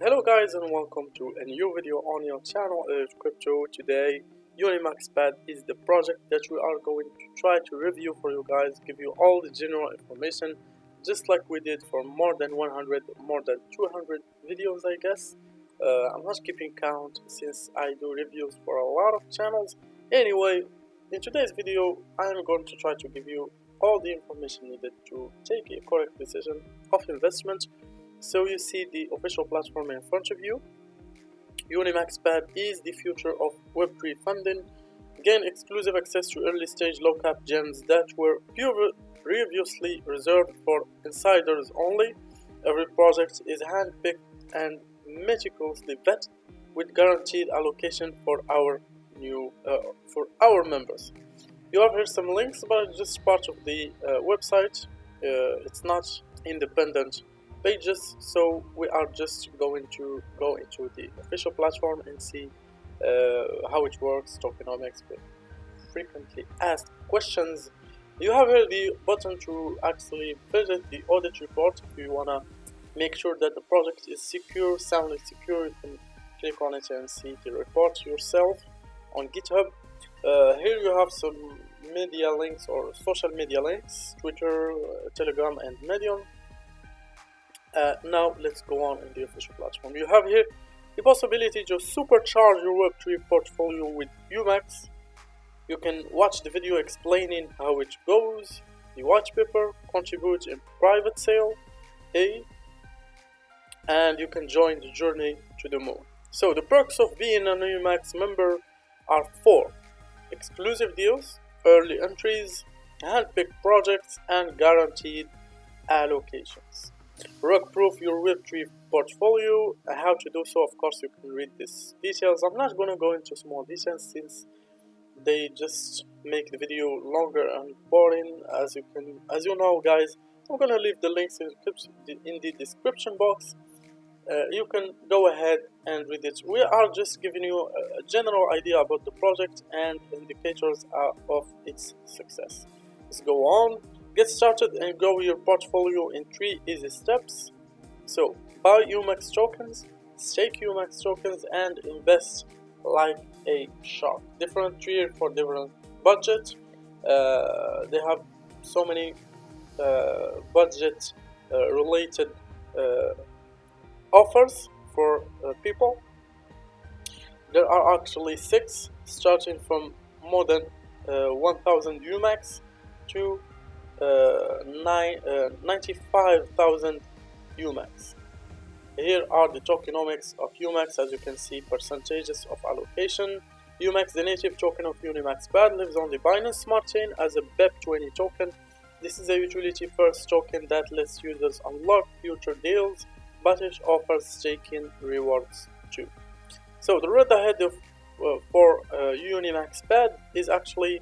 Hello guys and welcome to a new video on your channel Edge Crypto. Today Unimax Pad is the project that we are going to try to review for you guys, give you all the general information just like we did for more than 100, more than 200 videos I guess. Uh, I'm not keeping count since I do reviews for a lot of channels. Anyway, in today's video I'm going to try to give you all the information needed to take a correct decision of investment so you see the official platform in front of you. Unimaxpad is the future of Web3 funding. Gain exclusive access to early stage low cap gems that were previously reserved for insiders only. Every project is handpicked and meticulously vetted with guaranteed allocation for our new uh, for our members. You have here some links, but it's just part of the uh, website. Uh, it's not independent pages so we are just going to go into the official platform and see uh, how it works tokenomics frequently asked questions. You have here the button to actually visit the audit report if you wanna make sure that the project is secure soundly secure. You can click on it and see the report yourself on github. Uh, here you have some media links or social media links twitter uh, telegram and medium uh, now let's go on in the official platform. You have here the possibility to supercharge your Web3 portfolio with Umax. You can watch the video explaining how it goes, the white paper, contribute in private sale, A, and you can join the journey to the moon. So the perks of being an Umax member are four. Exclusive deals, early entries, handpicked projects, and guaranteed allocations. Rug-proof your Web3 portfolio. How to do so, of course, you can read these details. I'm not going to go into small details since they just make the video longer and boring. As you can, as you know, guys, I'm going to leave the links in, in the description box. Uh, you can go ahead and read it. We are just giving you a general idea about the project and indicators uh, of its success. Let's go on. Get started and grow your portfolio in three easy steps. So, buy UMAX tokens, stake UMAX tokens, and invest like a shark. Different tier for different budget. Uh, they have so many uh, budget uh, related uh, offers for uh, people. There are actually six, starting from more than uh, 1000 UMAX to uh, uh, 95,000 UMAX. Here are the tokenomics of UMAX as you can see percentages of allocation. UMAX, the native token of Unimax Pad, lives on the Binance Smart Chain as a BEP20 token. This is a utility first token that lets users unlock future deals, but it offers staking rewards too. So the road ahead of, uh, for uh, Unimax Pad is actually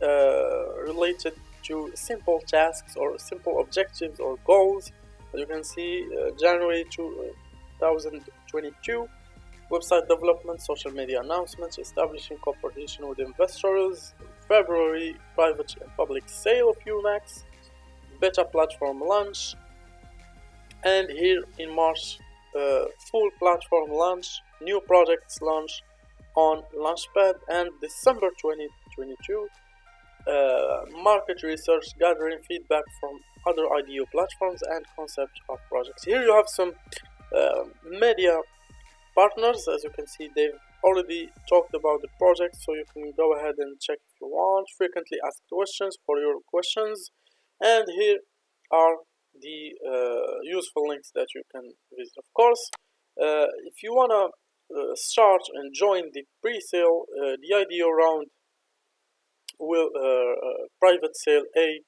uh, related to simple tasks or simple objectives or goals. As you can see, uh, January 2022, website development, social media announcements, establishing cooperation with investors, February, private and public sale of UMAX, beta platform launch, and here in March, uh, full platform launch, new projects launch on Launchpad, and December 2022, uh, market research, gathering feedback from other IDO platforms and concept of projects. Here you have some uh, media partners. As you can see, they've already talked about the project, so you can go ahead and check if you want. Frequently asked questions for your questions. And here are the uh, useful links that you can visit. Of course, uh, if you want to uh, start and join the pre-sale, the IDO round will uh, uh, private sale A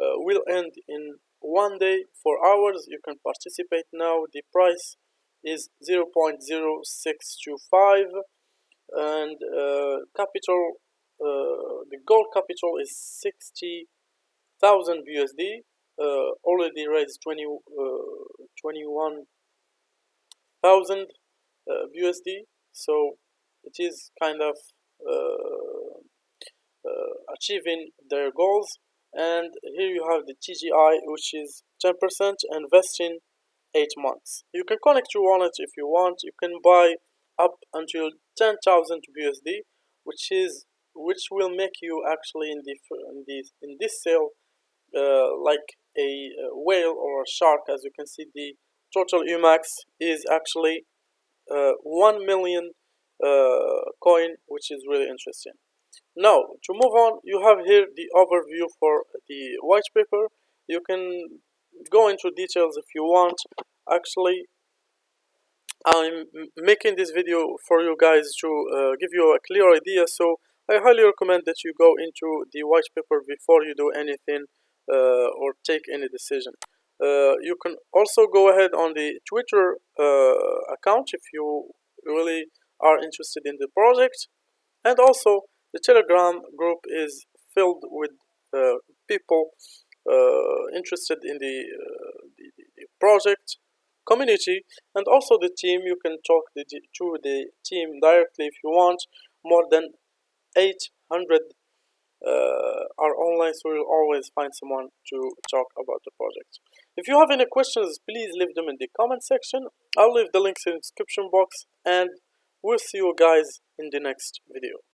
uh, will end in one day four hours. You can participate now. The price is 0.0625 and capital the gold capital is 60,000 USD uh, already raised 20, uh, 21,000 uh, USD so it is kind of uh, achieving their goals and here you have the TGI which is 10% and vesting 8 months. You can connect your wallet if you want. You can buy up until 10,000 BUSD, which is which will make you actually in the in this in this sale uh, like a, a, whale or a shark. As you can see, the total UMAX is actually uh, 1 million uh, coin, which is really interesting. Now, to move on, you have here the overview for the white paper. You can go into details if you want. Actually, I'm making this video for you guys to uh, give you a clear idea. So I highly recommend that you go into the white paper before you do anything uh, or take any decision. Uh, you can also go ahead on the Twitter uh, account if you really are interested in the project. And also the Telegram group is filled with uh, people uh, interested in the, the, the project community and also the team. You can talk the, to the team directly if you want. More than 800 uh, are online so you'll always find someone to talk about the project. If you have any questions please leave them in the comment section. I'll leave the links in the description box and we'll see you guys in the next video